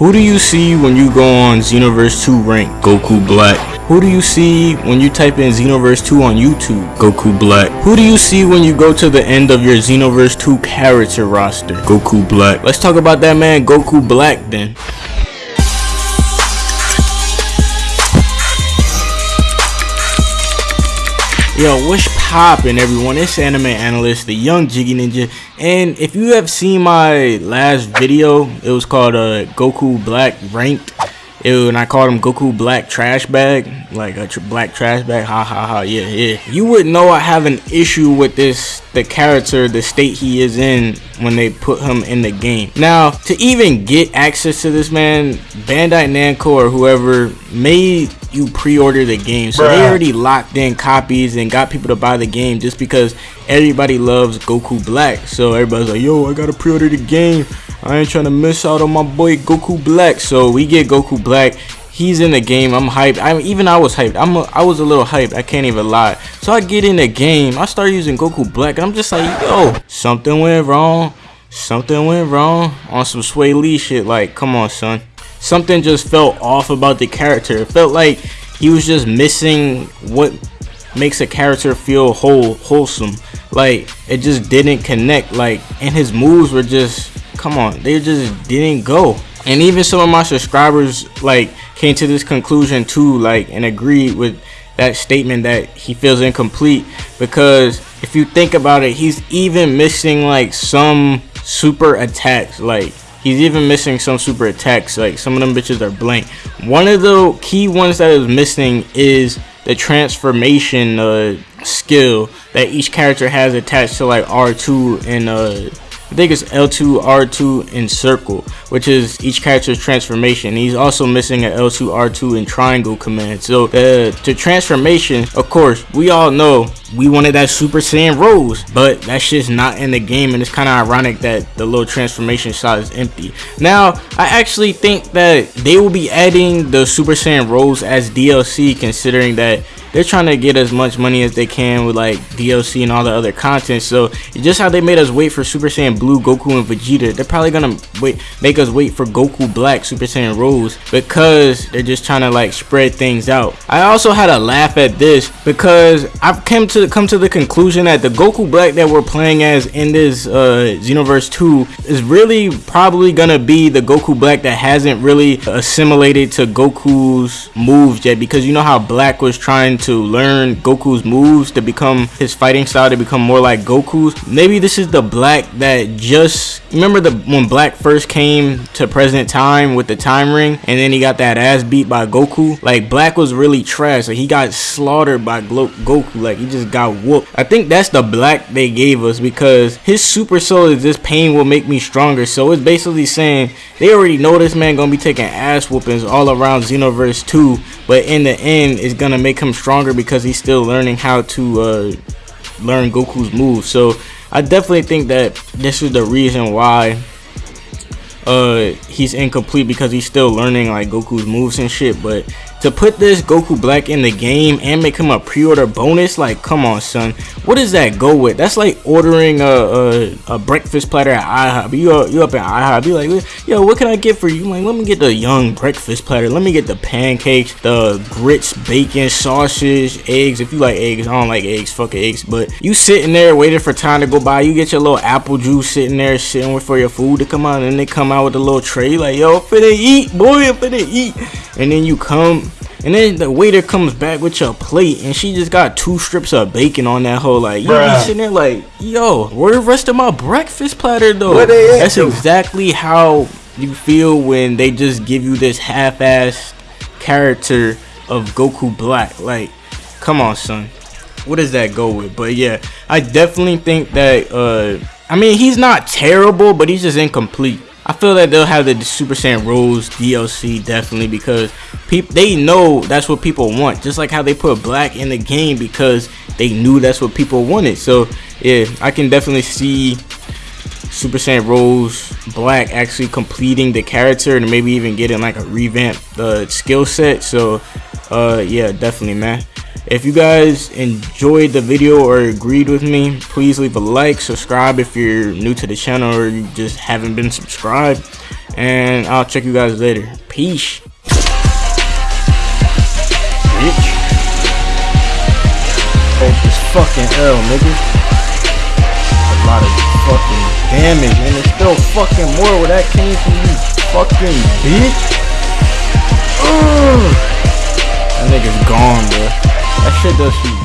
Who do you see when you go on Xenoverse 2 rank? Goku Black. Who do you see when you type in Xenoverse 2 on YouTube? Goku Black. Who do you see when you go to the end of your Xenoverse 2 character roster? Goku Black. Let's talk about that man Goku Black then. Yo, what's poppin' everyone? It's Anime Analyst, the young Jiggy Ninja. And if you have seen my last video, it was called uh, Goku Black Ranked. And I called him Goku Black Trash Bag. Like a tr black trash bag. Ha ha ha. Yeah, yeah. You would know I have an issue with this, the character, the state he is in when they put him in the game. Now, to even get access to this man, Bandai Namco or whoever made you pre-order the game. So Bruh. they already locked in copies and got people to buy the game just because everybody loves goku black. So everybody's like yo i gotta pre-order the game. I ain't trying to miss out on my boy goku black. So we get goku black. He's in the game. I'm hyped. I'm even i was hyped. I'm a, i was a little hyped. I can't even lie. So i get in the game. I start using goku black and i'm just like yo something went wrong. Something went wrong on some Swae Lee shit. Like come on son something just felt off about the character. It felt like he was just missing what makes a character feel whole wholesome. Like it just didn't connect. Like and his moves were just come on, they just didn't go. And even some of my subscribers like came to this conclusion too, like and agreed with that statement that he feels incomplete because if you think about it, he's even missing like some super attacks like He's even missing some super attacks. Like some of them bitches are blank. One of the key ones that is missing is the transformation uh, skill that each character has attached to like R2 and uh, I think it's L2, R2, and circle, which is each character's transformation. He's also missing an L2, R2, and triangle command. So uh, to transformation, of course, we all know we wanted that Super Saiyan Rose, but that shit's not in the game, and it's kind of ironic that the little transformation shot is empty. Now, I actually think that they will be adding the Super Saiyan Rose as DLC, considering that they're trying to get as much money as they can with like DLC and all the other content. So just how they made us wait for Super Saiyan Blue, Goku, and Vegeta, they're probably gonna wait make us wait for Goku Black, Super Saiyan Rose because they're just trying to like spread things out. I also had a laugh at this because I've come to come to the conclusion that the Goku Black that we're playing as in this uh, Xenoverse 2 is really probably gonna be the Goku Black that hasn't really assimilated to Goku's moves yet because you know how Black was trying to learn Goku's moves to become his fighting style to become more like Goku's. Maybe this is the Black that just remember the when Black first came to present time with the time ring and then he got that ass beat by Goku. Like Black was really trash. Like he got slaughtered by Glo Goku. Like he just got whooped. I think that's the Black they gave us because his super soul is this pain will make me stronger. So it's basically saying they already know this man gonna be taking ass whoopings all around Xenoverse 2 but in the end it's gonna make him stronger because he's still learning how to uh, learn Goku's moves. So I definitely think that this is the reason why uh, he's incomplete because he's still learning like Goku's moves and shit but to put this Goku Black in the game and make him a pre-order bonus, like, come on, son. What does that go with? That's like ordering a, a, a breakfast platter at IHOP. You, uh, you up at IHOP, be like, yo, what can I get for you? Like, let me get the young breakfast platter. Let me get the pancakes, the grits, bacon, sausage, eggs. If you like eggs, I don't like eggs, fuck eggs. But you sitting there waiting for time to go by. You get your little apple juice sitting there, sitting for your food to come out. And they come out with a little tray, like, yo, finna eat, boy, I'm finna eat. And then you come and then the waiter comes back with your plate, and she just got two strips of bacon on that whole. Like you be sitting there like, yo, where the rest of my breakfast platter though? That's exactly how you feel when they just give you this half-assed character of Goku Black. Like, come on, son. What does that go with? But yeah, I definitely think that. uh I mean, he's not terrible, but he's just incomplete. I feel that they'll have the Super Saiyan Rose DLC definitely because people they know that's what people want. Just like how they put Black in the game because they knew that's what people wanted. So yeah, I can definitely see Super Saiyan Rose Black actually completing the character and maybe even getting like a revamped uh, skill set. So uh, yeah, definitely, man. If you guys enjoyed the video or agreed with me, please leave a like, subscribe if you're new to the channel or you just haven't been subscribed. And I'll check you guys later. Peace. Bitch. Take this fucking L, nigga. A lot of fucking damage, and it's still fucking more where that came from you fucking bitch. Ugh. That nigga's gone, bro. Shit does